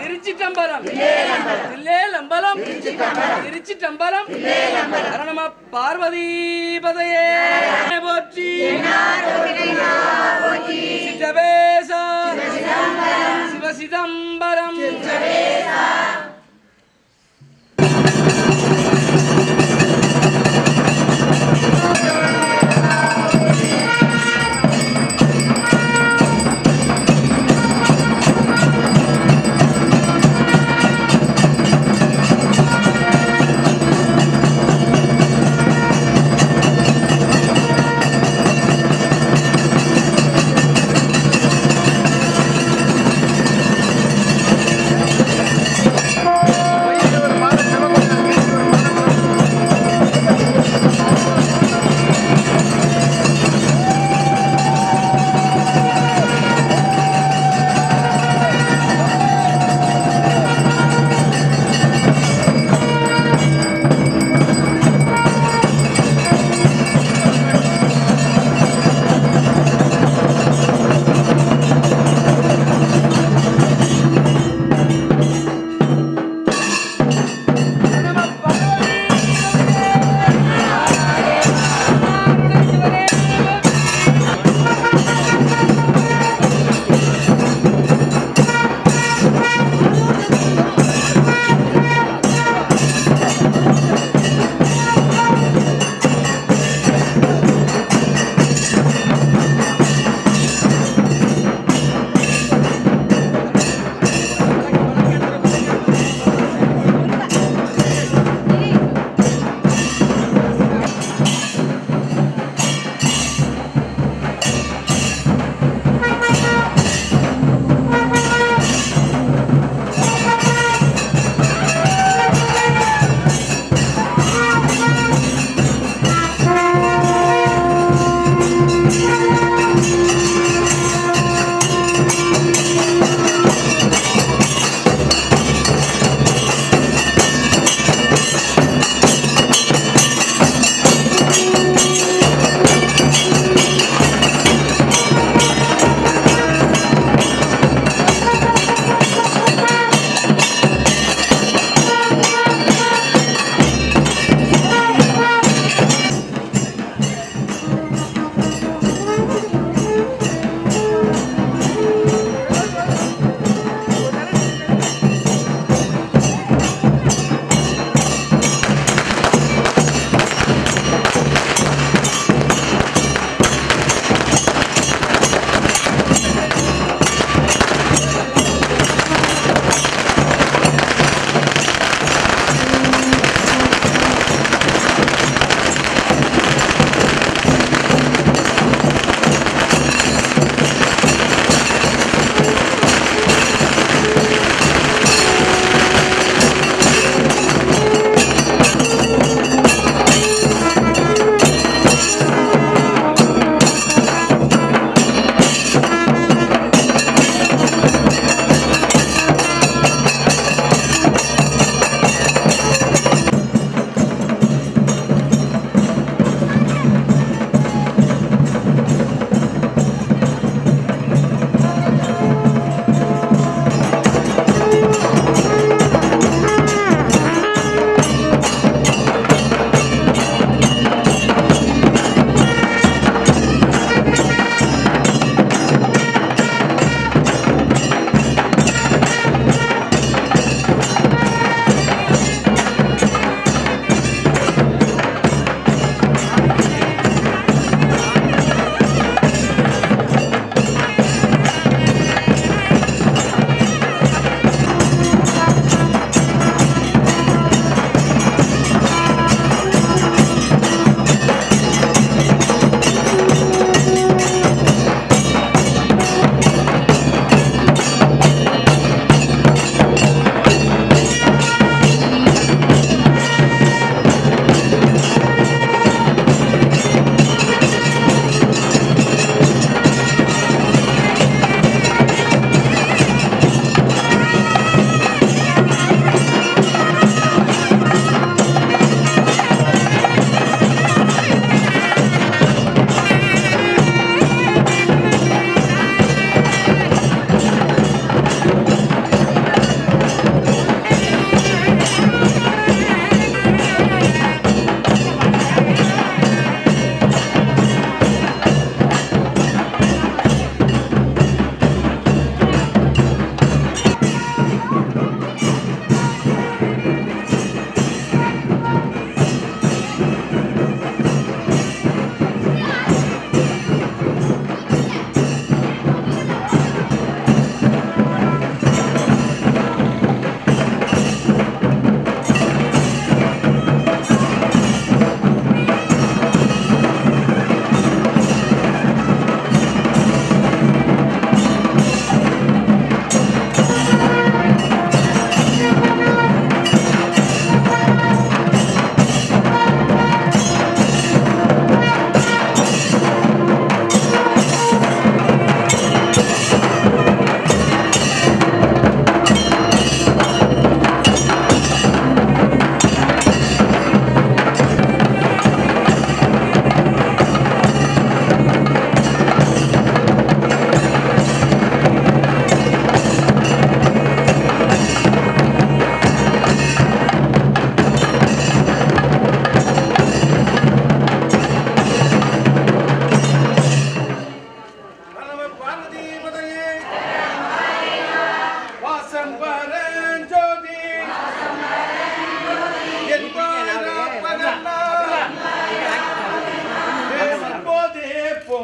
திருச்சிட்டம்பலம் தில்லேலம்பலம் திருச்சிட்டம்பலம் நம பார்வதி பதையே போற்றி. சித்தவேசா சிவசிதம்பரம்.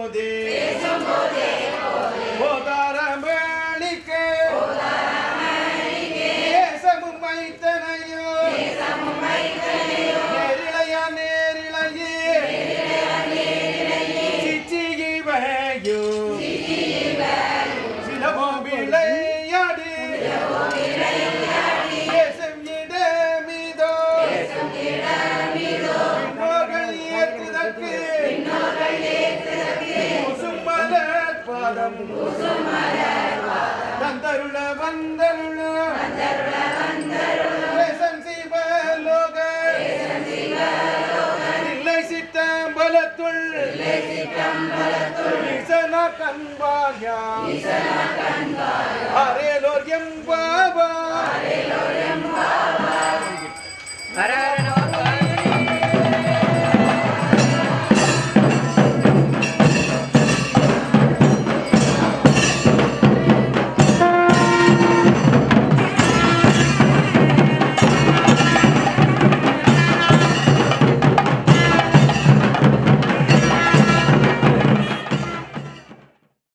போதே போதாரமணிக்க தேசமும் மைத்தனையோ நேரிழையா நேரிழையே. சிச்சிகிவையோ பாதம் தந்தருள வந்தருள தேசம் சிவலோக இல்லை சித்தம்பலத்துள் ஈசனா கண்பாயா அரேலோர் எம்பாவா ஹர ஹர நம